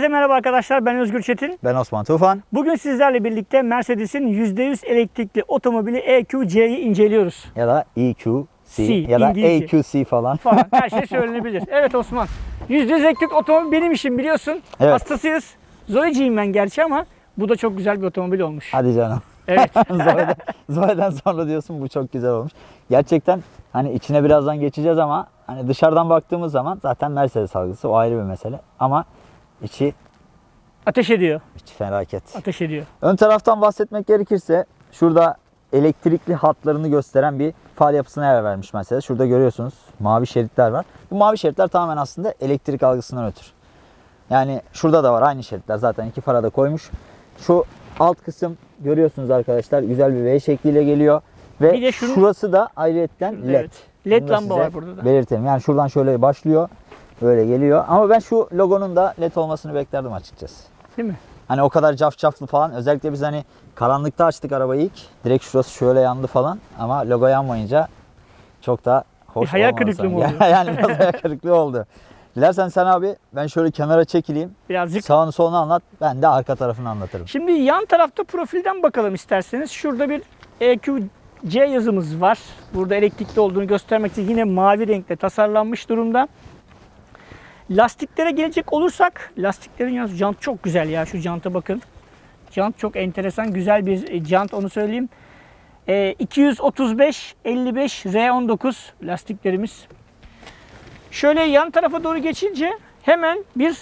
Herkese merhaba arkadaşlar. Ben Özgür Çetin. Ben Osman Tufan. Bugün sizlerle birlikte Mercedes'in %100 elektrikli otomobili EQC'yi inceliyoruz. Ya da EQC C, ya da İngilizce. AQC falan. Falan her şey söylenebilir. Evet Osman. %100 elektrikli otomobil benim işim biliyorsun. Evet. Hastasıyız. Zoe'ciyim ben gerçi ama bu da çok güzel bir otomobil olmuş. Hadi canım. Evet. Zoe'den, Zoe'den sonra diyorsun bu çok güzel olmuş. Gerçekten hani içine birazdan geçeceğiz ama hani dışarıdan baktığımız zaman zaten Mercedes algısı o ayrı bir mesele. Ama içi, Ateş ediyor. içi felaket. Ateş ediyor. Ön taraftan bahsetmek gerekirse şurada elektrikli hatlarını gösteren bir far yapısına yer vermiş Mercedes. Şurada görüyorsunuz mavi şeritler var. Bu mavi şeritler tamamen aslında elektrik algısından ötürü. Yani şurada da var aynı şeritler zaten iki fara da koymuş. Şu alt kısım görüyorsunuz arkadaşlar güzel bir V şekliyle geliyor. Ve Bir de şunun- şurası da ayrıyetten LED. evet. LED lamba var burada da. Belirtelim. Yani şuradan şöyle başlıyor. Böyle geliyor. Ama ben şu logonun da LED olmasını beklerdim açıkçası. Değil mi? Hani o kadar cafcaflı falan. Özellikle biz hani karanlıkta açtık arabayı ilk. Direkt şurası şöyle yandı falan. Ama logo yanmayınca çok da hoş Bir hayal kırıklığı mı oldu? yani biraz hayal kırıklığı oldu. Dilersen sen abi ben şöyle kenara çekileyim. Birazcık. Sağını solunu anlat. Ben de arka tarafını anlatırım. Şimdi yan tarafta profilden bakalım isterseniz. Şurada bir EQC yazımız var. Burada elektrikli olduğunu göstermek için yine mavi renkle tasarlanmış durumda. Lastiklere gelecek olursak, lastiklerin yalnız jant çok güzel ya. Şu janta bakın. Jant çok enteresan, güzel bir e, jant onu söyleyeyim. E, 235 55 R19 lastiklerimiz. Şöyle yan tarafa doğru geçince hemen bir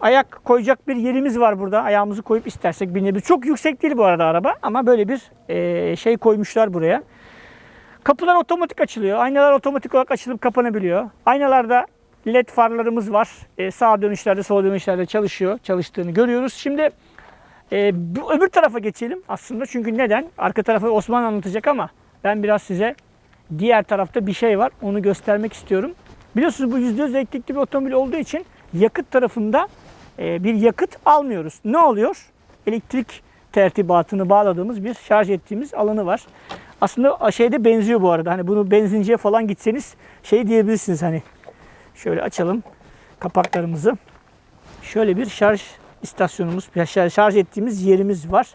ayak koyacak bir yerimiz var burada. Ayağımızı koyup istersek binebilir. Çok yüksek değil bu arada araba ama böyle bir e, şey koymuşlar buraya. Kapılar otomatik açılıyor. Aynalar otomatik olarak açılıp kapanabiliyor. Aynalarda led farlarımız var. E, sağ dönüşlerde, sol dönüşlerde çalışıyor. Çalıştığını görüyoruz. Şimdi e, öbür tarafa geçelim aslında. Çünkü neden? Arka tarafı Osman anlatacak ama ben biraz size diğer tarafta bir şey var. Onu göstermek istiyorum. Biliyorsunuz bu %100 elektrikli bir otomobil olduğu için yakıt tarafında e, bir yakıt almıyoruz. Ne oluyor? Elektrik tertibatını bağladığımız bir şarj ettiğimiz alanı var. Aslında şeyde benziyor bu arada. Hani bunu benzinciye falan gitseniz şey diyebilirsiniz hani. Şöyle açalım kapaklarımızı. Şöyle bir şarj istasyonumuz, şarj ettiğimiz yerimiz var.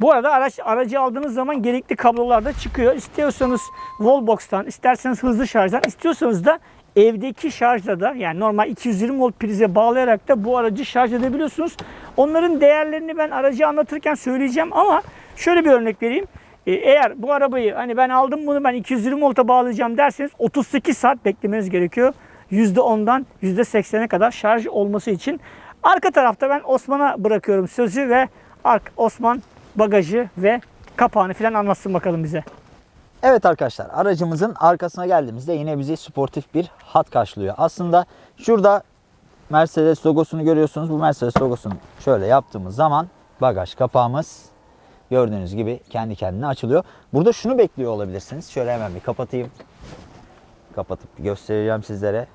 Bu arada araç aracı aldığınız zaman gerekli kablolar da çıkıyor. İstiyorsanız wallbox'tan, isterseniz hızlı şarjdan, istiyorsanız da evdeki şarjla da yani normal 220 volt prize bağlayarak da bu aracı şarj edebiliyorsunuz. Onların değerlerini ben aracı anlatırken söyleyeceğim ama şöyle bir örnek vereyim. Ee, Eğer bu arabayı hani ben aldım bunu ben 220 volta bağlayacağım derseniz 38 saat beklemeniz gerekiyor. %10'dan %80'e kadar şarj olması için. Arka tarafta ben Osman'a bırakıyorum sözü ve Osman bagajı ve kapağını falan anlatsın bakalım bize. Evet arkadaşlar aracımızın arkasına geldiğimizde yine bizi sportif bir hat karşılıyor. Aslında şurada Mercedes logosunu görüyorsunuz. Bu Mercedes logosunu şöyle yaptığımız zaman bagaj kapağımız gördüğünüz gibi kendi kendine açılıyor. Burada şunu bekliyor olabilirsiniz. Şöyle hemen bir kapatayım. Kapatıp göstereceğim sizlere.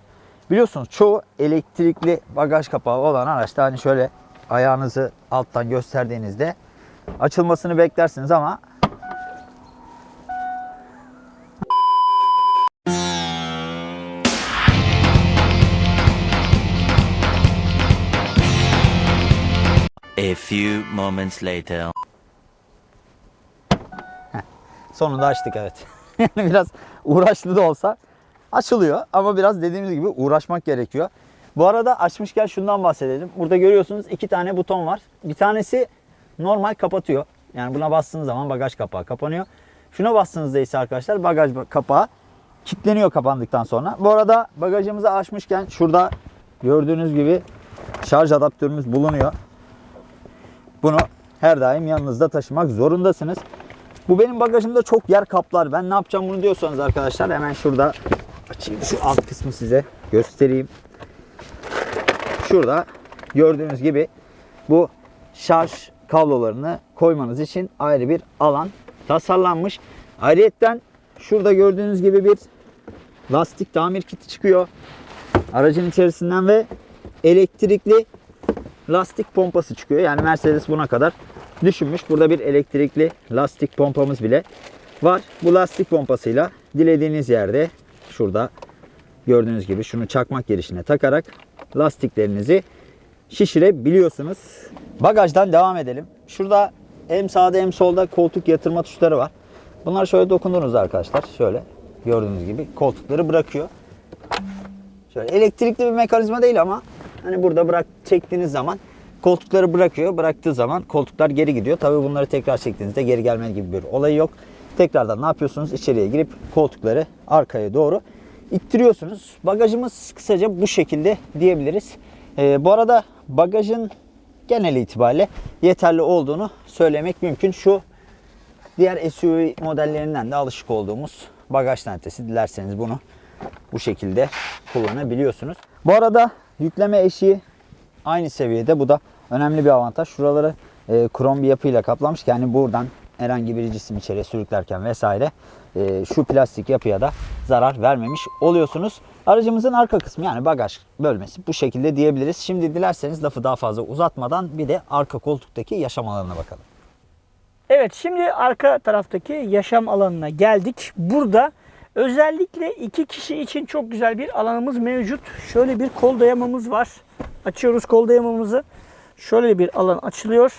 Biliyorsunuz çoğu elektrikli bagaj kapağı olan araçta hani şöyle ayağınızı alttan gösterdiğinizde açılmasını beklersiniz ama A few moments later. Sonunda açtık evet. Biraz uğraşlı da olsa açılıyor ama biraz dediğimiz gibi uğraşmak gerekiyor. Bu arada açmışken şundan bahsedelim. Burada görüyorsunuz iki tane buton var. Bir tanesi normal kapatıyor. Yani buna bastığınız zaman bagaj kapağı kapanıyor. Şuna bastığınızda ise arkadaşlar bagaj kapağı kilitleniyor kapandıktan sonra. Bu arada bagajımızı açmışken şurada gördüğünüz gibi şarj adaptörümüz bulunuyor. Bunu her daim yanınızda taşımak zorundasınız. Bu benim bagajımda çok yer kaplar. Ben ne yapacağım bunu diyorsanız arkadaşlar hemen şurada açayım şu alt kısmı size göstereyim. Şurada gördüğünüz gibi bu şarj kablolarını koymanız için ayrı bir alan tasarlanmış. Ayrıyetten şurada gördüğünüz gibi bir lastik tamir kiti çıkıyor. Aracın içerisinden ve elektrikli lastik pompası çıkıyor. Yani Mercedes buna kadar düşünmüş. Burada bir elektrikli lastik pompamız bile var. Bu lastik pompasıyla dilediğiniz yerde şurada gördüğünüz gibi şunu çakmak girişine takarak lastiklerinizi şişirebiliyorsunuz. Bagajdan devam edelim. Şurada hem sağda hem solda koltuk yatırma tuşları var. Bunlar şöyle dokundunuz arkadaşlar. Şöyle gördüğünüz gibi koltukları bırakıyor. Şöyle elektrikli bir mekanizma değil ama hani burada bırak çektiğiniz zaman koltukları bırakıyor. Bıraktığı zaman koltuklar geri gidiyor. Tabii bunları tekrar çektiğinizde geri gelme gibi bir olayı yok. Tekrardan ne yapıyorsunuz? İçeriye girip koltukları arkaya doğru ittiriyorsunuz. Bagajımız kısaca bu şekilde diyebiliriz. Ee, bu arada bagajın genel itibariyle yeterli olduğunu söylemek mümkün. Şu diğer SUV modellerinden de alışık olduğumuz bagaj tentesi. Dilerseniz bunu bu şekilde kullanabiliyorsunuz. Bu arada yükleme eşiği aynı seviyede. Bu da önemli bir avantaj. Şuraları e, krom bir yapıyla kaplamış. Yani buradan herhangi bir cisim içeriye sürüklerken vesaire e, şu plastik yapıya da zarar vermemiş oluyorsunuz. Aracımızın arka kısmı yani bagaj bölmesi bu şekilde diyebiliriz. Şimdi dilerseniz lafı daha fazla uzatmadan bir de arka koltuktaki yaşam alanına bakalım. Evet şimdi arka taraftaki yaşam alanına geldik. Burada özellikle iki kişi için çok güzel bir alanımız mevcut. Şöyle bir kol dayamamız var. Açıyoruz kol dayamamızı. Şöyle bir alan açılıyor.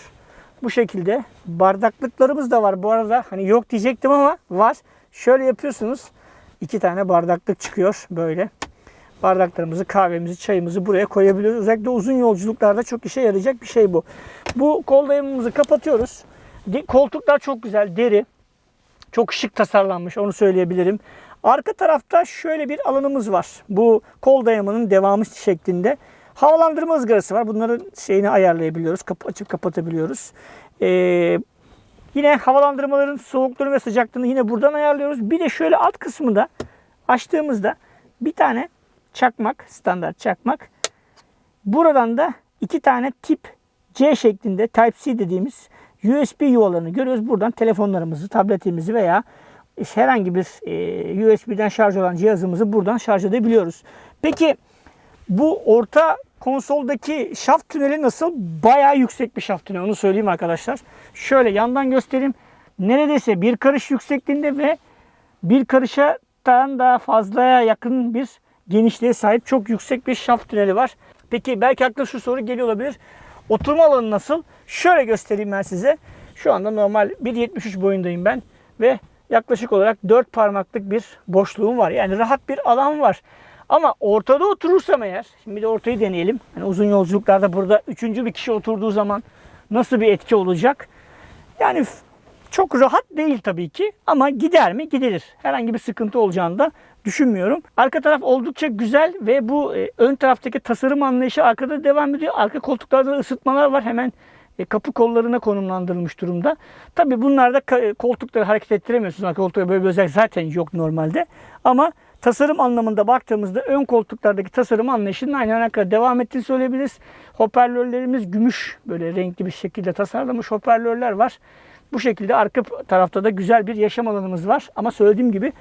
Bu şekilde bardaklıklarımız da var bu arada. Hani yok diyecektim ama var. Şöyle yapıyorsunuz. iki tane bardaklık çıkıyor böyle. Bardaklarımızı, kahvemizi, çayımızı buraya koyabiliyoruz. Özellikle uzun yolculuklarda çok işe yarayacak bir şey bu. Bu kol dayamamızı kapatıyoruz. Koltuklar çok güzel, deri. Çok şık tasarlanmış onu söyleyebilirim. Arka tarafta şöyle bir alanımız var. Bu kol dayamanın devamı şeklinde. Havalandırma ızgarası var. Bunların şeyini ayarlayabiliyoruz. Kapı açıp kapatabiliyoruz. Ee, yine havalandırmaların soğukluğunu ve sıcaklığını yine buradan ayarlıyoruz. Bir de şöyle alt kısmında açtığımızda bir tane çakmak, standart çakmak. Buradan da iki tane tip C şeklinde Type-C dediğimiz USB yuvalarını görüyoruz. Buradan telefonlarımızı, tabletimizi veya herhangi bir e, USB'den şarj olan cihazımızı buradan şarj edebiliyoruz. Peki bu orta konsoldaki şaft tüneli nasıl? Bayağı yüksek bir şaft tüneli onu söyleyeyim arkadaşlar. Şöyle yandan göstereyim. Neredeyse bir karış yüksekliğinde ve bir karışadan daha fazlaya yakın bir genişliğe sahip çok yüksek bir şaft tüneli var. Peki belki akla şu soru geliyor olabilir. Oturma alanı nasıl? Şöyle göstereyim ben size. Şu anda normal 1.73 boyundayım ben ve yaklaşık olarak 4 parmaklık bir boşluğum var. Yani rahat bir alan var. Ama ortada oturursam eğer, şimdi de ortayı deneyelim. Hani uzun yolculuklarda burada üçüncü bir kişi oturduğu zaman nasıl bir etki olacak? Yani çok rahat değil tabii ki ama gider mi? Gidilir. Herhangi bir sıkıntı olacağını da düşünmüyorum. Arka taraf oldukça güzel ve bu e, ön taraftaki tasarım anlayışı arkada devam ediyor. Arka koltuklarda da ısıtmalar var. Hemen e, kapı kollarına konumlandırılmış durumda. Tabii bunlarda koltukları hareket ettiremiyorsunuz. Arka koltukta böyle bir özellik zaten yok normalde. Ama tasarım anlamında baktığımızda ön koltuklardaki tasarım anlayışının aynı ana devam ettiğini söyleyebiliriz. Hoparlörlerimiz gümüş böyle renkli bir şekilde tasarlanmış hoparlörler var. Bu şekilde arka tarafta da güzel bir yaşam alanımız var. Ama söylediğim gibi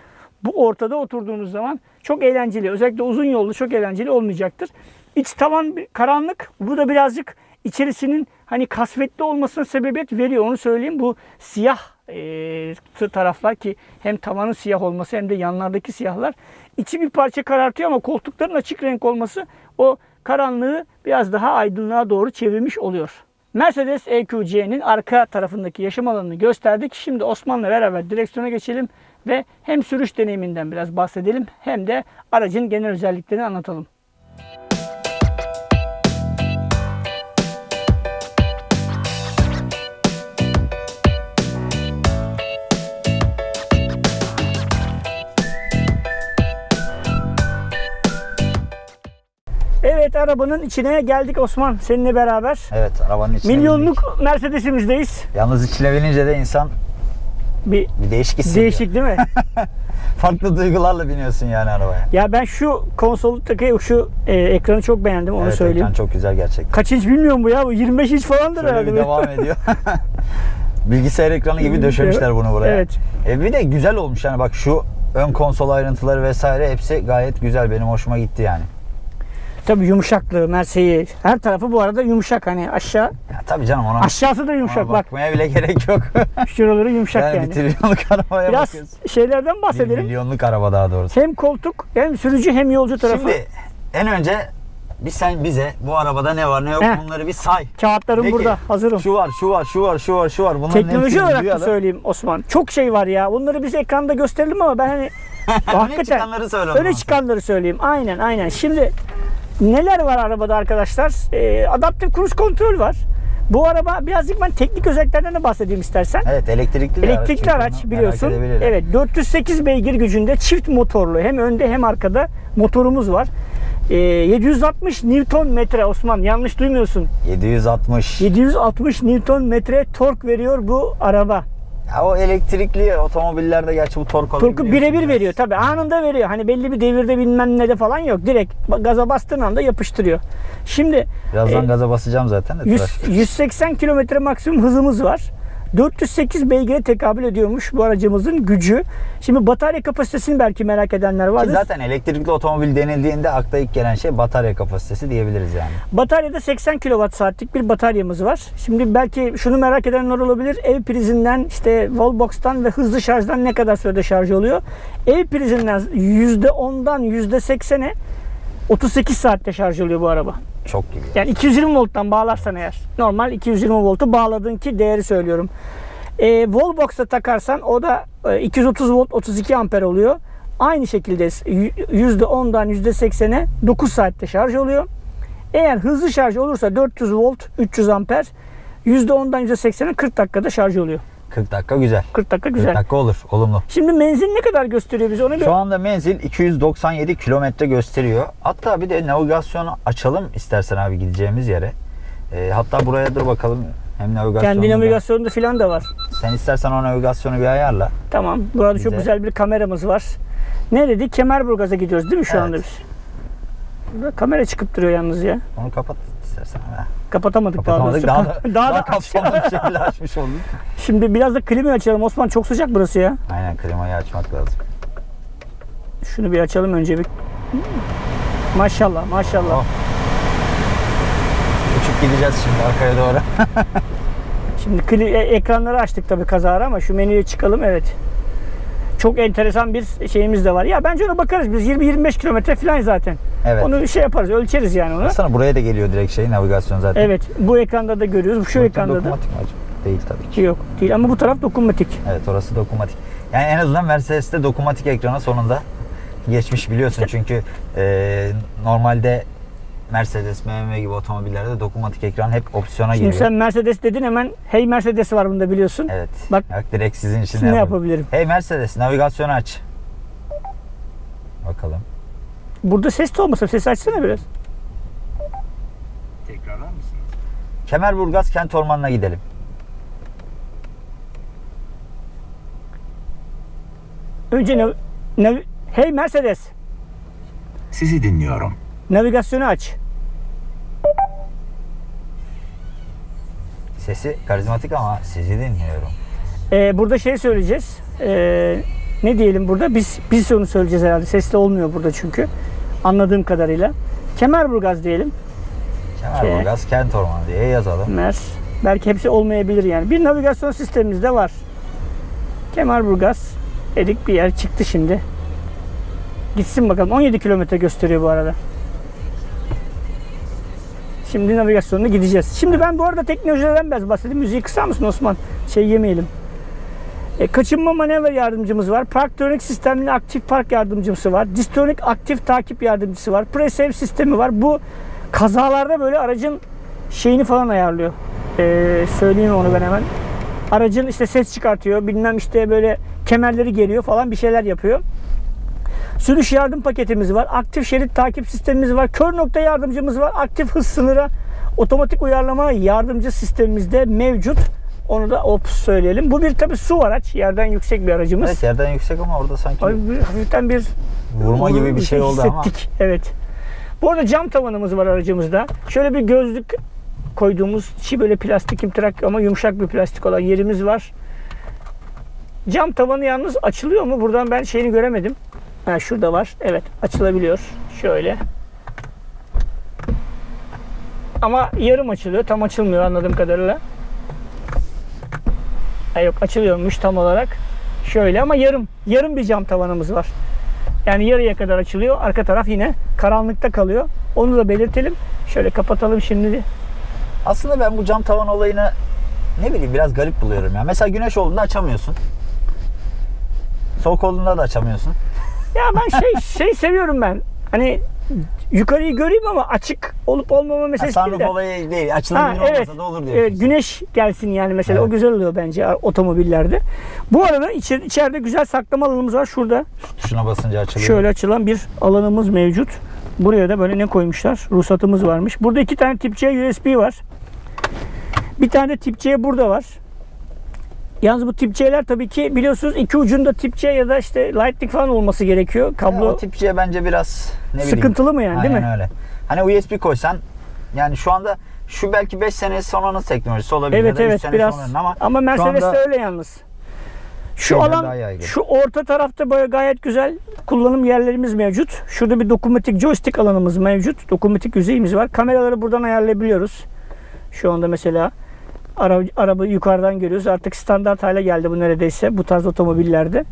bu ortada oturduğunuz zaman çok eğlenceli. Özellikle uzun yolda çok eğlenceli olmayacaktır. İç tavan karanlık. Bu da birazcık içerisinin hani kasvetli olmasına sebebiyet veriyor. Onu söyleyeyim. Bu siyah e, taraflar ki hem tavanın siyah olması hem de yanlardaki siyahlar içi bir parça karartıyor ama koltukların açık renk olması o karanlığı biraz daha aydınlığa doğru çevirmiş oluyor. Mercedes EQC'nin arka tarafındaki yaşam alanını gösterdik. Şimdi Osman'la beraber direksiyona geçelim ve hem sürüş deneyiminden biraz bahsedelim hem de aracın genel özelliklerini anlatalım. Arabanın içine geldik Osman seninle beraber. Evet arabanın içine. Milyonluk Mercedes'imizdeyiz. Yalnız içine binince de insan Bir bir değişik hissediyor. değişik değil mi? Farklı duygularla biniyorsun yani arabaya. ya ben şu konsolottaki şu e, ekranı çok beğendim onu evet, söyleyeyim. ekran çok güzel gerçekten. Kaç inç bilmiyorum bu ya. Bu 25 inç falandır Şöyle herhalde. devam ediyor. Bilgisayar ekranı gibi döşemişler bunu buraya. Evet. E bir de güzel olmuş yani bak şu ön konsol ayrıntıları vesaire hepsi gayet güzel. Benim hoşuma gitti yani. Tabii yumuşaklığı, merseği. Her tarafı bu arada yumuşak hani aşağı. Ya tabii canım ona, Aşağısı da ona yumuşak bak. bakmaya bile gerek yok. Şuraları yumuşak yani, yani. bir trilyonluk arabaya Biraz bakıyorsun. şeylerden Bir bahsedelim. milyonluk araba daha doğrusu. Hem koltuk hem sürücü hem yolcu tarafı. Şimdi en önce bir sen bize bu arabada ne var ne yok Heh. bunları bir say. Kağıtlarım De ki, burada. Hazırım. Şu var, şu var, şu var, şu var, şu var. Bunların Teknoloji olarak da söyleyeyim Osman. Çok şey var ya. Bunları biz ekranda gösterelim ama ben hani hakikaten çıkanları söyle öne çıkanları söyleyeyim. Aynen aynen. Şimdi neler var arabada arkadaşlar? Ee, adaptif cruise kontrol var. Bu araba birazcık ben teknik özelliklerden de bahsedeyim istersen. Evet, elektrikli bir Elektrikli araç onu biliyorsun. Evet 408 beygir gücünde çift motorlu hem önde hem arkada motorumuz var. Ee, 760 Newton metre Osman yanlış duymuyorsun. 760. 760 Newton metre tork veriyor bu araba. Ya o elektrikli otomobillerde gerçi bu tork Torku alabiliyorsun birebir veriyor tabi anında veriyor. Hani belli bir devirde bilmem ne de falan yok. Direkt gaza bastığın anda yapıştırıyor. Şimdi Birazdan e, gaza basacağım zaten de. 100, trafik. 180 kilometre maksimum hızımız var. 408 beygire tekabül ediyormuş bu aracımızın gücü. Şimdi batarya kapasitesini belki merak edenler Ki vardır. zaten elektrikli otomobil denildiğinde akla ilk gelen şey batarya kapasitesi diyebiliriz yani. Bataryada 80 kWh saatlik bir bataryamız var. Şimdi belki şunu merak edenler olabilir. Ev prizinden işte wallbox'tan ve hızlı şarjdan ne kadar sürede şarj oluyor? Ev prizinden %10'dan %80'e 38 saatte şarj oluyor bu araba. Çok gibi. Yani 220 volttan bağlarsan eğer. Normal 220 voltu bağladığın ki değeri söylüyorum. E, wallbox'a takarsan o da e, 230 volt 32 amper oluyor. Aynı şekilde y- %10'dan %80'e 9 saatte şarj oluyor. Eğer hızlı şarj olursa 400 volt 300 amper %10'dan %80'e 40 dakikada şarj oluyor. 40 dakika güzel. 40 dakika 40 güzel. dakika olur. Olumlu. Şimdi menzil ne kadar gösteriyor bize onu bir Şu anda menzil 297 kilometre gösteriyor. Hatta bir de navigasyonu açalım istersen abi gideceğimiz yere. Ee, hatta buraya dur bakalım. Hem navigasyonu kendi da- navigasyonunda filan da var. Sen istersen o navigasyonu bir ayarla. Tamam. Burada çok Güzel. güzel bir kameramız var. Ne dedik? Kemerburgaz'a gidiyoruz değil mi şu Evet. anda biz? Burada kamera çıkıp duruyor yalnız ya. Onu kapat istersen. Ha, Kapatamadık, Kapatamadık. daha Daha da, daha, daha, da kapsamlı bir şekilde açmış olduk. Şimdi biraz da klimayı açalım. Osman çok sıcak burası ya. Aynen klimayı açmak lazım. Şunu bir açalım önce bir. Maşallah maşallah. Oh. Uçup gideceğiz şimdi arkaya doğru. Şimdi e- ekranları açtık tabii kazara ama şu menüye çıkalım evet. Çok enteresan bir şeyimiz de var. Ya bence ona bakarız biz 20-25 kilometre falan zaten. Evet. Onu şey yaparız ölçeriz yani onu. Baksana buraya da geliyor direkt şey navigasyon zaten. Evet bu ekranda da görüyoruz. Şu Bakın ekranda da. dokunmatik mi acaba? Değil tabii ki. Yok değil ama bu taraf dokunmatik. Evet orası dokunmatik. Yani en azından Mercedes'te dokunmatik ekrana sonunda geçmiş biliyorsun çünkü e, normalde Mercedes, BMW gibi otomobillerde dokunmatik ekran hep opsiyona Şimdi giriyor. sen Mercedes dedin hemen hey Mercedes var bunda biliyorsun. Evet. Bak Bak direkt sizin için şimdi ne yapabilirim? Hey Mercedes navigasyonu aç. Bakalım. Burada ses de olmasa ses açsana biraz. Tekrarlar mısınız? Kemerburgaz kent ormanına gidelim. Önce nav- nav- hey Mercedes Sizi dinliyorum. Navigasyonu aç. Sesi karizmatik ama sizi dinliyorum. Ee, burada şey söyleyeceğiz. Ee, ne diyelim burada? Biz biz onu söyleyeceğiz herhalde. Sesli olmuyor burada çünkü. Anladığım kadarıyla. Kemerburgaz diyelim. Kemerburgaz kent ormanı diye yazalım. Mer. Belki hepsi olmayabilir yani. Bir navigasyon sistemimiz de var. Kemerburgaz dedik bir yer çıktı şimdi. Gitsin bakalım. 17 kilometre gösteriyor bu arada. Şimdi navigasyonuna gideceğiz. Şimdi ben bu arada teknolojilerden biraz bahsedeyim. Müziği kısar mısın Osman? Şey yemeyelim. E, kaçınma manevra yardımcımız var. Parktronic sistemli aktif park yardımcısı var. Distronic aktif takip yardımcısı var. Pre-save sistemi var. Bu kazalarda böyle aracın şeyini falan ayarlıyor. E, söyleyeyim onu ben hemen. Aracın işte ses çıkartıyor. Bilmem işte böyle kemerleri geriyor falan bir şeyler yapıyor. Sürüş yardım paketimiz var. Aktif şerit takip sistemimiz var. Kör nokta yardımcımız var. Aktif hız sınırı otomatik uyarlama yardımcı sistemimiz de mevcut. Onu da ops söyleyelim. Bu bir tabi su araç. Yerden yüksek bir aracımız. Evet yerden yüksek ama orada sanki Ay, bir- hafiften bir vurma gibi bir şey oldu ama. hissettik. Evet. Bu arada cam tavanımız var aracımızda. Şöyle bir gözlük koyduğumuz içi böyle plastik imtirak ama yumuşak bir plastik olan yerimiz var. Cam tavanı yalnız açılıyor mu? Buradan ben şeyini göremedim. Ha şurada var. Evet açılabiliyor. Şöyle. Ama yarım açılıyor. Tam açılmıyor anladığım kadarıyla. Ha yok açılıyormuş tam olarak. Şöyle ama yarım. Yarım bir cam tavanımız var. Yani yarıya kadar açılıyor. Arka taraf yine karanlıkta kalıyor. Onu da belirtelim. Şöyle kapatalım şimdi. Aslında ben bu cam tavan olayını ne bileyim biraz garip buluyorum ya. Mesela güneş olduğunda açamıyorsun. Soğuk olduğunda da açamıyorsun. Ya ben şey şey seviyorum ben. Hani yukarıyı göreyim ama açık olup olmama Ha, meselesi değil sunroof de. olayı değil. Ha, Açılabilir evet, olmasa da olur diyorsun. evet, güneş gelsin yani mesela Evet. o güzel oluyor bence otomobillerde. Bu arada içer, içeride güzel saklama alanımız var şurada. Tuşuna basınca açılıyor. Şöyle açılan bir alanımız mevcut. Buraya da böyle ne koymuşlar? Ruhsatımız varmış. Burada iki tane tip C USB var. Bir tane de tip C burada var. Yalnız bu tip C'ler tabii ki biliyorsunuz iki ucunda tip C ya da işte lightning falan olması gerekiyor. Ya, Kablo o tip C bence biraz ne bileyim. sıkıntılı mı yani değil Aynen mi? öyle. Hani USB koysan yani şu anda şu belki 5 sene sonranın teknolojisi olabilir. Evet ya da evet sene biraz. sonranın ama, Ama, şu Mercedes'te anda öyle yalnız. Şu alan, şu orta tarafta böyle gayet güzel kullanım yerlerimiz mevcut. Şurada bir dokunmatik joystick alanımız mevcut. Dokunmatik yüzeyimiz var. Kameraları buradan ayarlayabiliyoruz. Şu anda mesela ara, araba yukarıdan görüyoruz. Artık standart hale geldi bu neredeyse bu tarz otomobillerde.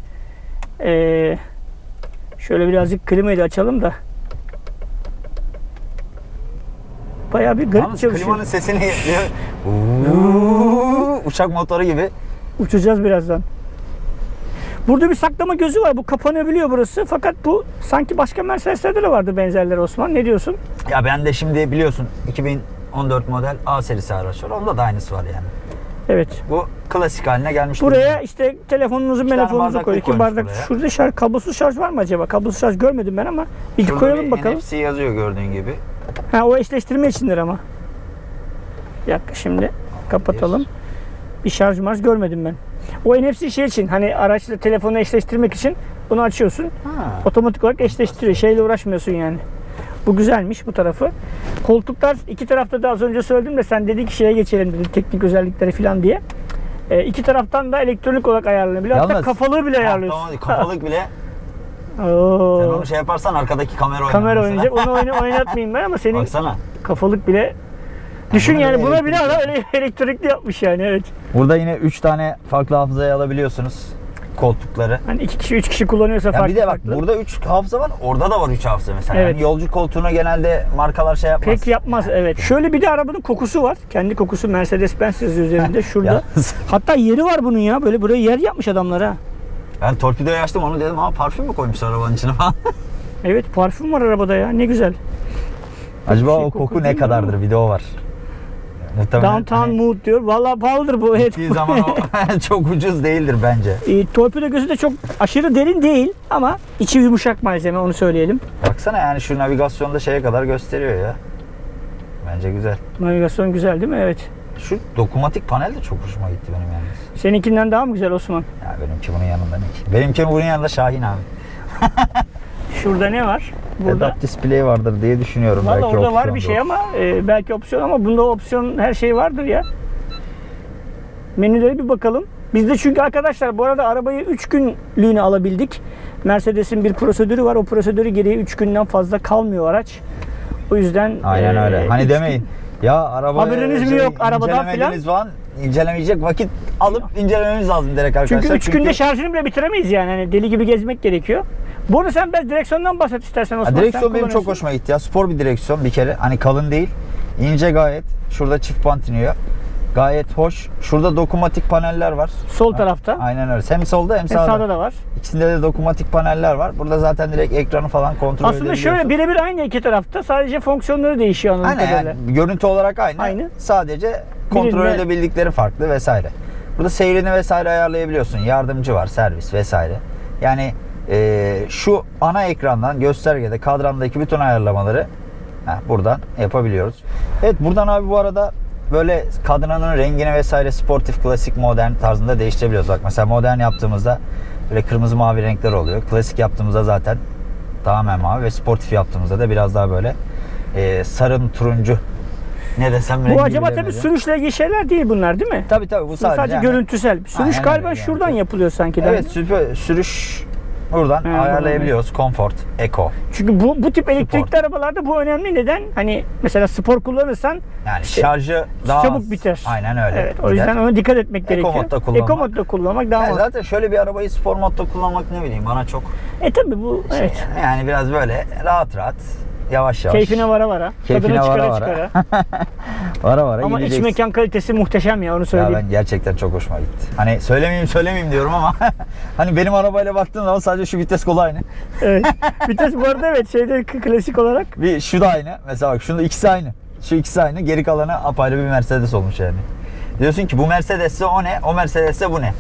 Ee, şöyle birazcık klimayı da açalım da. Bayağı bir garip Yalnız çalışıyor. klimanın sesini uçak motoru gibi. Uçacağız birazdan. Burada bir saklama gözü var. Bu kapanabiliyor burası. Fakat bu sanki başka Mercedes'lerde de vardı benzerleri Osman. Ne diyorsun? Ya ben de şimdi biliyorsun 2014 model A serisi araç var. Onda da aynısı var yani. Evet. Bu klasik haline gelmiş. Buraya işte telefonunuzu, İki telefonunuzu koy. İki bardak. buraya. Şurada şarj, kablosuz şarj var mı acaba? Kablosuz şarj görmedim ben ama bir Şurada koyalım bir bakalım. NFC yazıyor gördüğün gibi. Ha o eşleştirme içindir ama. Bir dakika şimdi kapatalım. Bir şarj marş görmedim ben. O NFC şey için hani araçla telefonu eşleştirmek için bunu açıyorsun. Ha. Otomatik olarak eşleştiriyor. Şeyle uğraşmıyorsun yani. Bu güzelmiş bu tarafı. Koltuklar iki tarafta da az önce söyledim de sen dedin ki şeye geçelim dedin teknik özellikleri falan diye. E, iki taraftan da elektronik olarak ayarlanabiliyor. Hatta Yalnız- kafalığı bile ayarlıyorsun. Tamam, kafalık bile. Oo. Sen onu şey yaparsan arkadaki kamera oynar. Kamera mesela. oynayacak. Onu oyna- oynatmayayım ben ama senin Baksana. kafalık bile Düşün buna yani bile buna bile elektrikli. ele- elektrikli yapmış yani evet. Burada yine 3 tane farklı hafızayı alabiliyorsunuz. Koltukları. Hani iki kişi üç kişi kullanıyorsa Ya farklı bir de bak farklı. burada 3 hafıza var. Orada da var 3 hafıza mesela. Evet. Yani yolcu koltuğuna genelde markalar şey yapmaz. Pek yapmaz evet. Şöyle bir de arabanın kokusu var. Kendi kokusu Mercedes Benz yazıyor üzerinde şurada. Hatta yeri var bunun ya. Böyle buraya yer yapmış adamlar ha. ben torpidoyu açtım onu dedim ama parfüm mü koymuşlar arabanın içine falan. Evet parfüm var arabada ya. Ne güzel. Acaba şey o koku koku ne değil mi kadardır video var. Muhtemelen Downtown hani Mood diyor. Vallahi pahalıdır bu. Gittiği zaman o çok ucuz değildir bence. E, torpido gözü de çok aşırı derin değil ama içi yumuşak malzeme onu söyleyelim. Baksana yani şu navigasyonda şeye kadar gösteriyor ya. Bence güzel. Navigasyon güzel değil mi? Evet. Şu dokunmatik panel de çok hoşuma gitti benim yalnız. Seninkinden daha mı güzel Osman? Ya benimki bunun yanında ne ki? Benimki bunun yanında Şahin abi. Şurada ne var? Burada. Head-up display vardır diye düşünüyorum. Valla orada var bir şey ama e, belki opsiyon ama bunda opsiyon her şey vardır ya. Menülere bir bakalım. Biz de çünkü arkadaşlar bu arada arabayı 3 günlüğüne alabildik. Mercedes'in bir prosedürü var. O prosedürü gereği 3 günden fazla kalmıyor araç. O yüzden Aynen e, öyle. Hani demeyin. gün- Ya araba Haberiniz mi yok arabadan incelemediğimiz falan incelemeyecek vakit alıp incelememiz lazım direkt arkadaşlar. Çünkü 3 günde şarjını bile bitiremeyiz yani. Hani deli gibi gezmek gerekiyor. Bu arada sen biraz direksiyondan bahset istersen Ha, Osman. Sen direksiyon benim çok hoşuma gitti ya. Spor bir direksiyon bir kere. Hani kalın değil. İnce gayet. Şurada çift bant iniyor. Gayet hoş. Şurada dokunmatik paneller var. Sol tarafta. Aynen öyle. Hem solda hem Hem sağda. sağda da var. İkisinde de dokunmatik paneller var. Burada zaten direkt ekranı falan kontrol Aslında şöyle edebiliyorsun. birebir aynı iki tarafta. Sadece fonksiyonları değişiyor anladığım Aynen kadarıyla. yani görüntü olarak aynı. Aynı. Sadece kontrol Birinde- edebildikleri farklı vesaire. Burada seyrini vesaire ayarlayabiliyorsun. Yardımcı var, servis vesaire. Yani e, şu ana ekrandan göstergede kadrandaki bütün ayarlamaları heh, buradan yapabiliyoruz. Evet buradan abi bu arada böyle kadranın rengini vesaire sportif, klasik, modern tarzında değiştirebiliyoruz. Bak mesela modern yaptığımızda böyle kırmızı mavi renkler oluyor. Klasik yaptığımızda zaten tamamen mavi ve sportif yaptığımızda da biraz daha böyle e, sarın turuncu ne desem Bu acaba tabii sürüşle ilgili şeyler değil bunlar değil mi? Tabii tabii bu sadece, sadece, yani- görüntüsel. Sürüş Aynen galiba yani. şuradan yapılıyor sanki. Evet sürü- sürüş buradan Ha, ayarlayabiliyoruz. Comfort, Eco. Çünkü bu bu tip elektrikli arabalarda bu önemli. Neden? Hani mesela spor kullanırsan Yani İşte şarjı daha çabuk az. biter. Aynen öyle. Evet, o yüzden ona dikkat etmek gerekiyor. modda kullanmak. Eco modda kullanmak daha Yani mantıklı. zaten şöyle bir arabayı spor modda kullanmak ne bileyim bana çok E tabii bu şey evet. yani biraz böyle rahat rahat yavaş yavaş. Keyfine vara vara. Keyfine tadına çıkara vara vara. çıkara. Vara vara Ama iç mekan kalitesi muhteşem ya onu Ya söyleyeyim. ben gerçekten çok hoşuma gitti. Hani söylemeyeyim söylemeyeyim diyorum ama hani benim arabayla baktığın zaman sadece şu vites kolu aynı. Evet. Vites bu arada evet şeyde klasik olarak Bir şu da aynı. Mesela bak şunda ikisi aynı. Şu ikisi aynı. Geri kalanı apayrı bir Mercedes olmuş yani. Diyorsun ki bu Mercedes'se o ne? O Mercedes'se bu ne?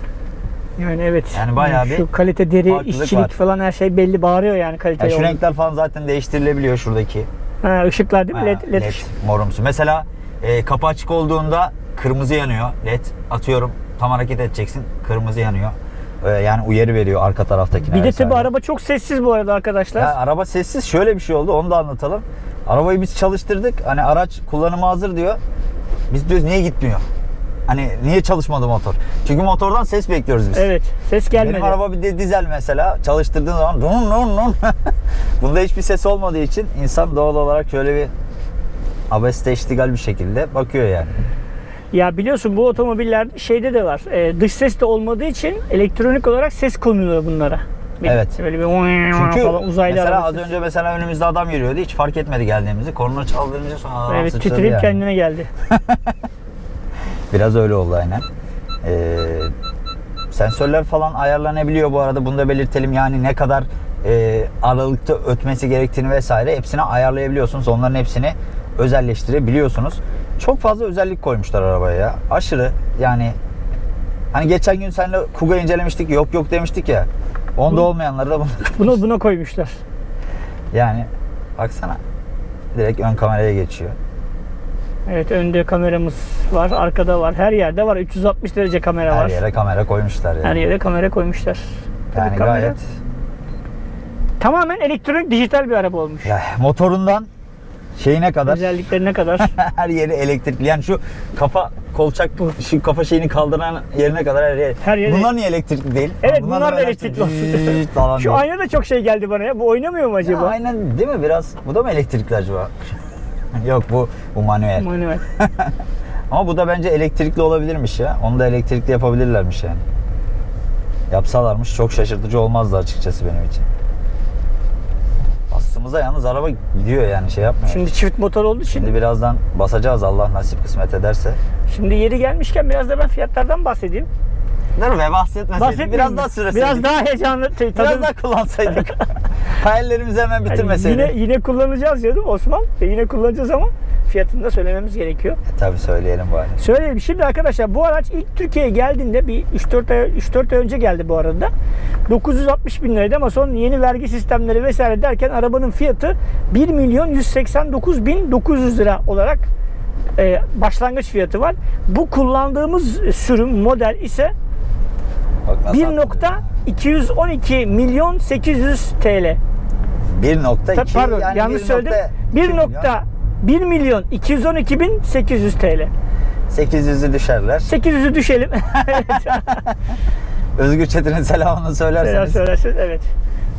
Yani evet. Yani bayağı bir Şu kalite deri, farklılık işçilik var. falan her şey belli bağırıyor yani Yani kaliteli. şu renkler falan zaten değiştirilebiliyor şuradaki. Ha, ışıklar değil mi? Ha, LED, LED, ışık. morumsu. Mesela e, kapı açık olduğunda kırmızı yanıyor led. Atıyorum tam hareket edeceksin kırmızı yanıyor. E, yani uyarı veriyor arka taraftakine. Bir de tabi araba çok sessiz bu arada arkadaşlar. Ya araba sessiz şöyle bir şey oldu onu da anlatalım. Arabayı biz çalıştırdık. Hani araç kullanıma hazır diyor. Biz diyoruz niye gitmiyor? Hani niye çalışmadı motor? Çünkü motordan ses bekliyoruz biz. Evet. Ses gelmedi. Benim araba bir de dizel mesela çalıştırdığın zaman nun nun nun. Bunda hiçbir ses olmadığı için insan doğal olarak şöyle bir abeste iştigal bir şekilde bakıyor yani. Ya biliyorsun bu otomobiller şeyde de var. e, dış ses de olmadığı için elektronik olarak ses konuluyor bunlara. Bir- Evet. Böyle bir Çünkü falan uzaylı mesela az önce mesela önümüzde adam yürüyordu. Hiç fark etmedi geldiğimizi. Korna çaldırınca sonra adam Evet titreyip yani. kendine geldi. Biraz öyle oldu aynen. Ee, sensörler falan ayarlanabiliyor bu arada. Bunu da belirtelim. Yani ne kadar e, aralıkta ötmesi gerektiğini vesaire hepsini ayarlayabiliyorsunuz. Onların hepsini özelleştirebiliyorsunuz. Çok fazla özellik koymuşlar arabaya ya. Aşırı yani hani geçen gün seninle Kuga incelemiştik. Yok yok demiştik ya. Onda olmayanları da bunu Bunu buna koymuşlar. yani baksana. Direkt ön kameraya geçiyor. Evet önde kameramız var, arkada var, her yerde var. 360 derece kamera Her var. yere kamera koymuşlar yani. Her yere kamera koymuşlar. Tabii yani kamera- gayet Tamamen elektronik dijital bir araba olmuş. ya, motorundan şeyine kadar Özelliklerine kadar. her yeri elektrikli. Yani şu kafa kolçak şu kafa şeyini kaldıran yerine kadar her yer. Her yeri- Bunlar niye elektrikli değil? Evet Bunlar bunlar da elektrikli olsun. falan Şu ayna da çok şey geldi bana ya. Bu oynamıyor mu acaba? Ya aynen değil mi biraz? Bu da mı elektrikli acaba? Yok bu bu manuel. Manuel. Ama bu da bence elektrikli olabilirmiş ya. Onu da elektrikli yapabilirlermiş yani. Yapsalarmış çok şaşırtıcı olmazdı açıkçası benim için. Bastığımızda yalnız araba gidiyor yani şey yapmıyor. Şimdi çift motor olduğu için. Şimdi birazdan basacağız Allah nasip kısmet ederse. Şimdi yeri gelmişken biraz da ben fiyatlardan bahsedeyim. Dur be. Bahsetmeyeyim Biraz mi? daha süreseydik. Biraz daha heyecanlı. Biraz tadım- daha kullansaydık. Hayallerimizi hemen Yani bitirmeseydik. yine yine kullanacağız diyordum Osman. E yine kullanacağız ama fiyatını da söylememiz gerekiyor. E, tabii söyleyelim bari. Söyleyelim. Şimdi arkadaşlar bu araç ilk Türkiye'ye geldiğinde bir 3-4 ay, 3-4 ay önce geldi bu arada. 960 bin liraydı ama son yeni vergi sistemleri vesaire derken arabanın fiyatı 1 milyon 189 bin 900 lira olarak e, başlangıç fiyatı var. Bu kullandığımız sürüm model ise 1.212 milyon 800 TL. 1.2 Tabii, Pardon yani yanlış 1.2 söyledim. milyon. 1.1 milyon 212 bin 800 TL. 800'ü düşerler. 800'ü düşelim. Özgür Çetin'in selamını Selam söylerseniz. söylerseniz evet.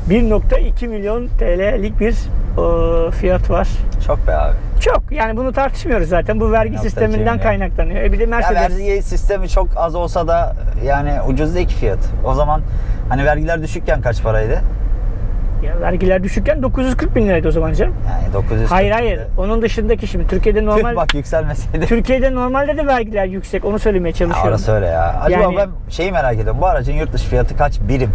1.2 milyon TL'lik bir e, fiyat var. Çok be abi. Çok yani bunu tartışmıyoruz zaten. Bu vergi 1.2 sisteminden kaynaklanıyor. E bir de Ya Mercedes. vergi sistemi çok az olsa da yani ucuz değil ki fiyat. O zaman hani vergiler düşükken kaç paraydı? Ya vergiler düşükken 940 bin liraydı o zaman canım. Yani 900. Hayır hayır. Onun dışındaki şimdi Türkiye'de normal bak yükselmeseydi. Türkiye'de normalde de vergiler yüksek. Onu söylemeye Ya çalışıyorum. orası öyle ya. Acaba Yani- ben şeyi merak ediyorum. Bu aracın yurt dışı fiyatı kaç birim?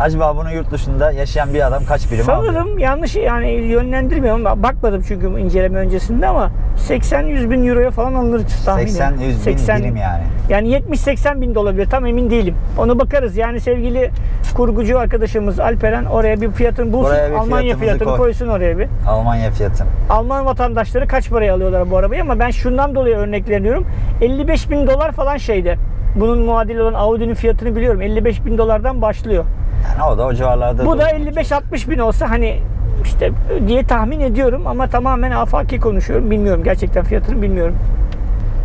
Acaba bunu yurt dışında yaşayan bir adam kaç birim alıyor? Sanırım yanlış yani yönlendirmiyorum. Bakmadım çünkü inceleme öncesinde ama 80-100 bin euroya falan alınır tahminim. 80-100 bin birim yani. Yani 70-80 bin de olabilir tam emin değilim. Onu bakarız. Yani sevgili kurgucu arkadaşımız Alperen oraya bir fiyatını bulsun. Buraya bir Almanya fiyatını koy. koysun oraya bir. Almanya fiyatı. Alman vatandaşları kaç paraya alıyorlar bu arabayı ama ben şundan dolayı örnekleniyorum. 55 bin dolar falan şeyde. Bunun muadili olan Audi'nin fiyatını biliyorum. 55 bin dolardan başlıyor. Yani o da o civarlarda. Bu da durur. 55-60 bin olsa hani işte diye tahmin ediyorum ama tamamen afaki konuşuyorum. Bilmiyorum gerçekten fiyatını bilmiyorum.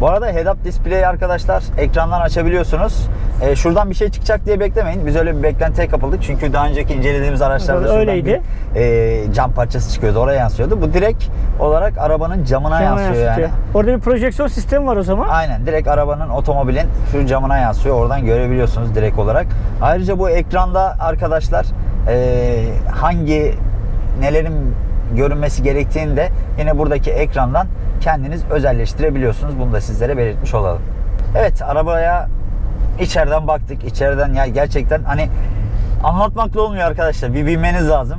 Bu arada head-up display arkadaşlar ekrandan açabiliyorsunuz. Ee, şuradan bir şey çıkacak diye beklemeyin. Biz öyle bir beklentiye kapıldık. Çünkü daha önceki incelediğimiz araçlarda şuradan Öyleydi. bir e, cam parçası çıkıyordu. Oraya yansıyordu. Bu direkt olarak arabanın camına Camına yansıyor yansıtıyor. yani. Orada bir projeksiyon sistemi var o zaman. Aynen direkt arabanın otomobilin şu camına yansıyor. Oradan görebiliyorsunuz direkt olarak. Ayrıca bu ekranda arkadaşlar e, hangi nelerin görünmesi gerektiğini de yine buradaki ekrandan kendiniz özelleştirebiliyorsunuz. Bunu da sizlere belirtmiş olalım. Evet arabaya içeriden baktık. İçeriden ya gerçekten hani anlatmakla olmuyor arkadaşlar. Bir binmeniz lazım.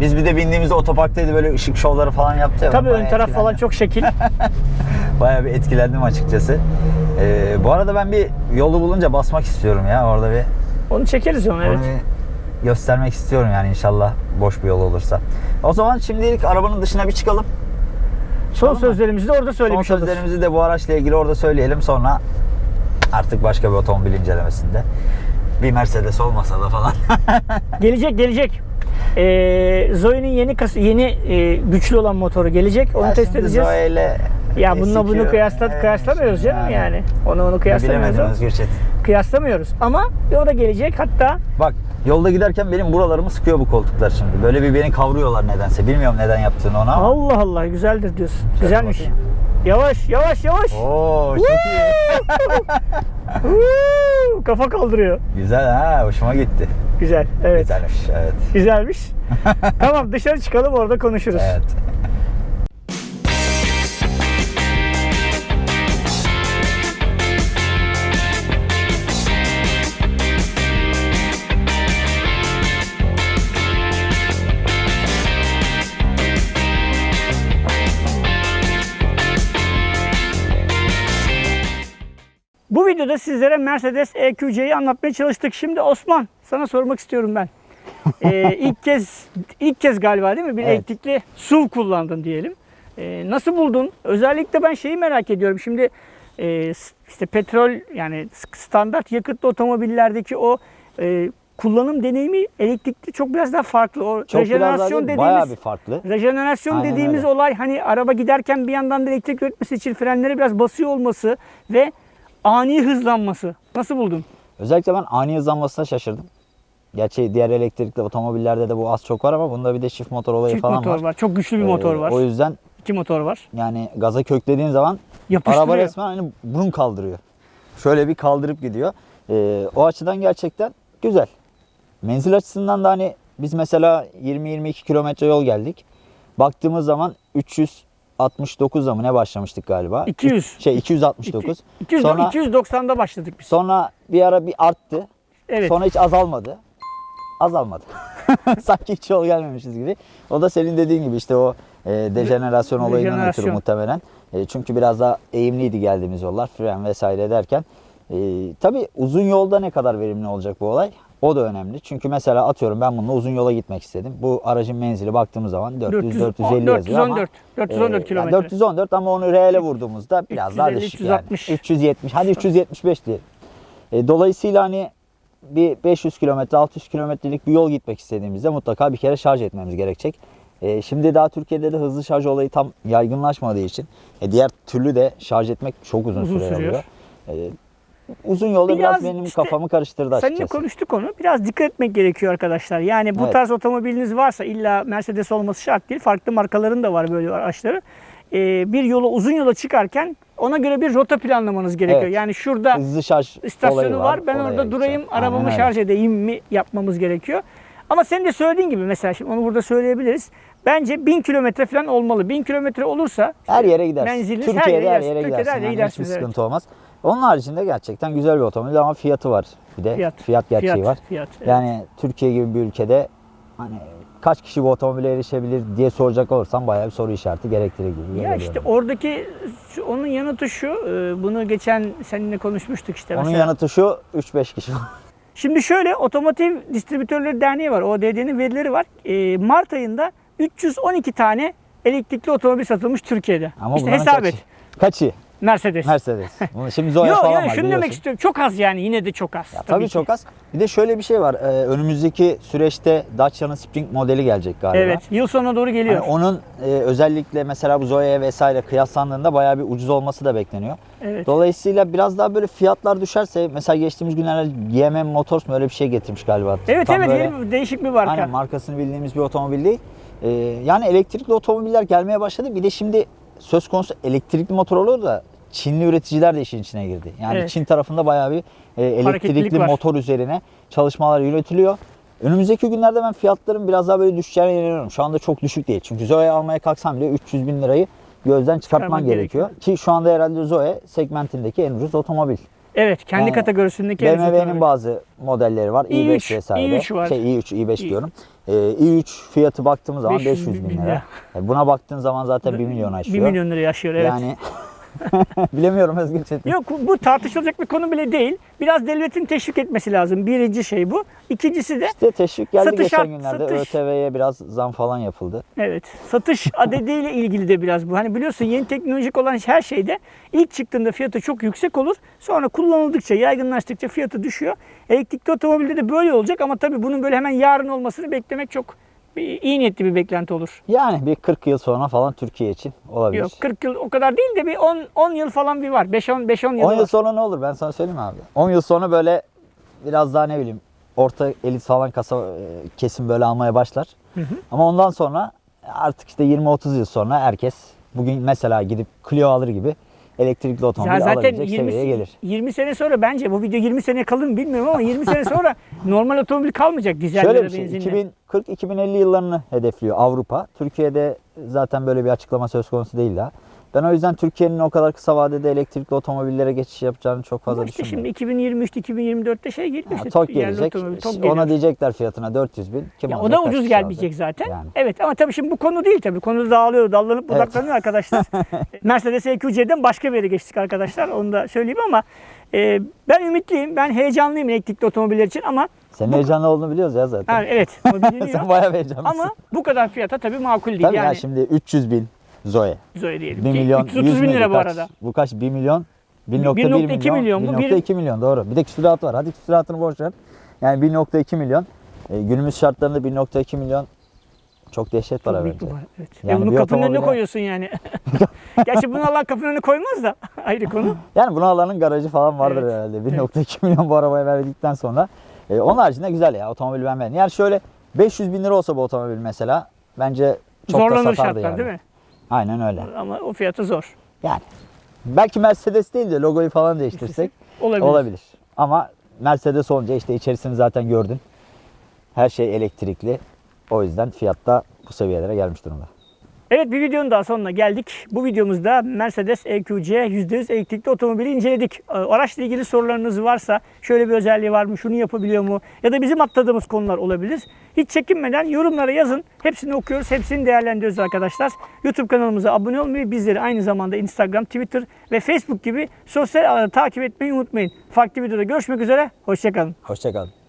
Biz bir de bindiğimizde otoparktaydı böyle ışık şovları falan yaptı ya. Tabii ön taraf falan çok şekil. Bayağı bir etkilendim açıkçası. Ee, bu arada ben bir yolu bulunca basmak istiyorum ya orada bir Onu çekeriz onu evet. onu bir göstermek istiyorum yani inşallah boş bir yol olursa. O zaman şimdilik arabanın dışına bir çıkalım. Son Tamam sözlerimizi de orada Son söylemiş oluruz. sözlerimizi de bu araçla ilgili orada söyleyelim. Sonra artık başka bir otomobil incelemesinde. Bir Mercedes olmasa da falan. Gelecek gelecek. Ee, Zoe'nin yeni yeni e, güçlü olan motoru gelecek. Onu Ya test edeceğiz. Zoe ile ya bununla bunu S2, kıyasla, e, kıyaslamıyoruz canım yani. yani. Onu onu kıyaslamıyoruz. Bilemedim Özgür Çetin. Kıyaslamıyoruz. Ama o da gelecek. Hatta Bak yolda giderken benim buralarımı sıkıyor bu koltuklar şimdi. Böyle bir beni kavruyorlar nedense. Bilmiyorum neden yaptığını ona ama. Allah Allah güzeldir diyorsun. Güzelmiş. bakayım. Yavaş yavaş yavaş. Oo çok iyi. Kafa kaldırıyor. Güzel ha hoşuma gitti. Güzel. Evet. Güzelmiş evet. Güzelmiş. tamam dışarı çıkalım orada konuşuruz. Evet. Videoda sizlere Mercedes EQC'yi anlatmaya çalıştık. Şimdi Osman sana sormak istiyorum ben. Ee, ilk kez ilk kez galiba değil mi bir Evet. elektrikli SUV kullandın diyelim. Ee, nasıl buldun? Özellikle ben şeyi merak ediyorum. Şimdi e, işte petrol yani standart yakıtlı otomobillerdeki o e, kullanım deneyimi elektrikli çok biraz daha farklı. O Çok biraz rejenerasyon değil, dediğimiz bayağı bir farklı. Rejenerasyon Aynen dediğimiz öyle. olay hani araba giderken bir yandan da elektrik üretmesi için frenlere biraz basıyor olması ve ani hızlanması. Nasıl buldun? Özellikle ben ani hızlanmasına şaşırdım. Gerçi diğer elektrikli otomobillerde de bu az çok var ama bunda bir de çift motor olayı Çift falan motor var. var. Çok güçlü bir Ee, motor var. O yüzden İki motor var. yani gaza köklediğin zaman araba resmen hani burun kaldırıyor. Şöyle bir kaldırıp gidiyor. Ee, o açıdan gerçekten güzel. Menzil açısından da hani biz mesela 20-22 kilometre yol geldik. Baktığımız zaman 369'da mı ne başlamıştık galiba? 200. Şey 269. 200, Sonra 290'da başladık biz. sonra bir ara bir arttı. Evet. Sonra hiç azalmadı. Azalmadı. Sanki hiç yol gelmemişiz gibi. O da senin dediğin gibi işte o e, dejenerasyon olayından ötürü muhtemelen. E, çünkü biraz daha eğimliydi geldiğimiz yollar. Fren vesaire derken. E, tabii uzun yolda ne kadar verimli olacak bu olay? O da önemli. Çünkü mesela atıyorum ben bununla uzun yola gitmek istedim. Bu aracın menzili baktığımız zaman 400 400, 450 yazıyor ama 414, 414 e, yani kilometre. 414 ama onu reale vurduğumuzda biraz daha 350, düşük yani. 360. 370 hadi 375 diyelim. E, dolayısıyla hani bir 500 kilometre 600 kilometrelik bir yol gitmek istediğimizde mutlaka bir kere şarj etmemiz gerekecek. E, şimdi daha Türkiye'de de hızlı şarj olayı tam yaygınlaşmadığı için e, diğer türlü de şarj etmek çok uzun, Uzun süre sürüyor. alıyor. E, uzun yolda biraz, Biraz benim işte kafamı karıştırdı Seninle açıkçası. konuştuk onu. Biraz dikkat etmek gerekiyor arkadaşlar. Yani bu Evet. tarz otomobiliniz varsa illa Mercedes olması şart değil. Farklı markaların da var böyle araçları. Ee, bir yola uzun yola çıkarken ona göre bir rota planlamanız gerekiyor. Evet. Yani şurada Hızlı şarj istasyonu var. Ben Oraya orada gideceğim. durayım, Aynen arabamı öyle. şarj edeyim mi yapmamız gerekiyor. Ama senin de söylediğin gibi mesela şimdi onu burada söyleyebiliriz. Bence 1000 kilometre falan olmalı. 1000 kilometre olursa Her yere gidersin. Menziliniz Türkiye'de her yere, gidersin. Türkiye'de gidersin. her yere Yani gidersiniz, hiçbir evet. sıkıntı olmaz. Onun haricinde gerçekten güzel bir otomobil ama fiyatı var. Bir de Fiyat. fiyat, gerçeği Fiyat, var. fiyat, evet. Yani Türkiye gibi bir ülkede hani kaç kişi bu otomobile erişebilir diye soracak olursam bayağı bir soru işareti gerektirir gibi. Ya işte oradaki onun yanıtı şu. e, Bunu geçen seninle konuşmuştuk işte Onun mesela. yanıtı şu 3-5 kişi. Şimdi şöyle Otomotiv Distribütörleri Derneği var. ODD'nin verileri var. E, Mart ayında 312 tane elektrikli otomobil satılmış Türkiye'de. ama işte hesap kaçı? et. Kaçı? Mercedes. Mercedes. Bunu Şimdi Zoe Yok falan yok var şunu demek istiyorum. Çok az yani yine de çok az. Ya tabii, ki. çok az. Bir de şöyle bir şey var. Ee, önümüzdeki süreçte Dacia'nın Spring modeli gelecek galiba. Evet yıl sonuna doğru geliyor. Hani onun e, özellikle mesela bu Zoe'ye vesaire kıyaslandığında bayağı bir ucuz olması da bekleniyor. Evet. Dolayısıyla biraz daha böyle fiyatlar düşerse mesela geçtiğimiz günlerde GM Motors mu öyle bir şey getirmiş galiba. Evet Tam evet böyle- yeni değişik bir marka. Aynen markasını bildiğimiz bir otomobil değil. Ee, yani elektrikli otomobiller gelmeye başladı. Bir de şimdi söz konusu elektrikli motor olur da Çinli üreticiler de işin içine girdi. Yani Evet. Çin tarafında bayağı bir e, elektrikli motor üzerine çalışmalar yürütülüyor. Önümüzdeki günlerde ben fiyatların biraz daha böyle düşeceğine inanıyorum. Şu anda çok düşük değil. Çünkü Zoe almaya kalksam bile 300 bin lirayı gözden çıkartman Çıkarmak gerekiyor. Ki şu anda herhalde Zoe segmentindeki en ucuz otomobil. Evet kendi Yani kategorisindeki BMW'nin bazı modelleri var. i5 i3, vesaire. i3 var. Şey i3, i5 İ- diyorum. Ee, i3 fiyatı baktığımız zaman 500 500 bin bin lira. lira. E, Buna baktığın zaman zaten 1 milyon 1 aşıyor. milyon liraya aşıyor evet. Yani bilemiyorum Özgür Çetin. Yok bu tartışılacak bir konu bile değil. Biraz devletin teşvik etmesi lazım. Birinci şey bu. İkincisi de İşte teşvik geldi Satış geçen günlerde. satış. ÖTV'ye biraz zam falan yapıldı. evet satış adediyle ilgili de biraz bu. Hani biliyorsun yeni teknolojik olan her şeyde ilk çıktığında fiyatı çok yüksek olur. Sonra kullanıldıkça, yaygınlaştıkça fiyatı düşüyor. Elektrikli otomobilde de böyle olacak ama tabii bunun böyle hemen yarın olmasını beklemek çok iyi niyetli bir beklenti olur. Yani bir 40 yıl sonra falan Türkiye için olabilir. Yok 40 yıl o kadar değil de bir 10 10 yıl falan bir var. 5 10 5 10 yıl 10 var. yıl sonra ne olur ben sana söyleyeyim abi. 10 yıl sonra böyle biraz daha ne bileyim orta elit falan kasa e, kesim böyle almaya başlar. Ama ondan sonra artık işte 20-30 yıl sonra herkes bugün mesela gidip Clio alır gibi elektrikli otomobil Ya zaten alabilecek 20, seviyeye gelir. 20 sene sonra bence bu video 20 sene kalır mı bilmiyorum ama 20 sene sonra normal otomobil kalmayacak dizel Şöyle bir şey benzinle. 2040-2050 yıllarını hedefliyor Avrupa. Türkiye'de zaten böyle bir açıklama söz konusu değil daha. Ben o yüzden Türkiye'nin o kadar kısa vadede elektrikli otomobillere geçiş yapacağını çok fazla işte düşünmüyorum. şimdi 2023-2024'te şey geliyor Ya, işte. tok gelecek. otomobil, tok Ona diyecekler fiyatına 400 bin. Kim Ya o da ucuz gelmeyecek alacak? zaten. Yani. Evet ama tabii şimdi bu konu değil tabii. Konu dağılıyor, dallanıp budaklanıyor arkadaşlar. Mercedes EQC'den başka bir yere geçtik arkadaşlar. Onu da söyleyeyim ama e, ben ümitliyim. Ben heyecanlıyım elektrikli otomobiller için ama Senin heyecanlı olduğunu biliyoruz ya zaten. ha, evet. Sen bayağı heyecanlısın. ama bu kadar fiyata tabii makul değil. Tabii ya yani şimdi 300 bin Zoe. Zoe diyelim 1 ki. milyon 330 100 bin lira bu kaç? arada. Bu kaç? 1 milyon? 1.1 1.2 milyon. milyon bu, 1.2 milyon doğru. Bir de küsurat var. Hadi küsuratını boş ver. Yani 1.2 milyon. E, günümüz şartlarında 1.2 milyon çok dehşet para bence. Evet. Yani Ve bunu kapının önüne koyuyorsun yani. Gerçi bunu Allah kapının önüne koymaz da ayrı konu. Yani bunu alanın garajı falan vardır Evet. herhalde. 1.2 milyon bu arabaya verdikten sonra. E, onun haricinde güzel ya otomobil ben beğendim. Yani şöyle 500 bin lira olsa bu otomobil mesela bence çok da Zorlanır satardı şartlar yani. değil mi? Aynen öyle. Ama o fiyatı zor. Yani belki Mercedes değil de logoyu falan değiştirsek Olabilir. olabilir. Ama Mercedes olunca işte içerisini zaten gördün. Her şey elektrikli. O yüzden fiyatta bu seviyelere gelmiş durumda. Evet bir videonun daha sonuna geldik. Bu videomuzda Mercedes EQC %100 elektrikli otomobili inceledik. Ee, Araçla ilgili sorularınız varsa şöyle bir özelliği var mı, şunu yapabiliyor mu ya da bizim atladığımız konular olabilir. Hiç çekinmeden yorumlara yazın. Hepsini okuyoruz, hepsini değerlendiriyoruz arkadaşlar. YouTube kanalımıza abone olmayı, bizleri aynı zamanda Instagram, Twitter ve Facebook gibi sosyal ağları takip etmeyi unutmayın. Farklı videoda görüşmek üzere, hoşçakalın. Hoşçakalın.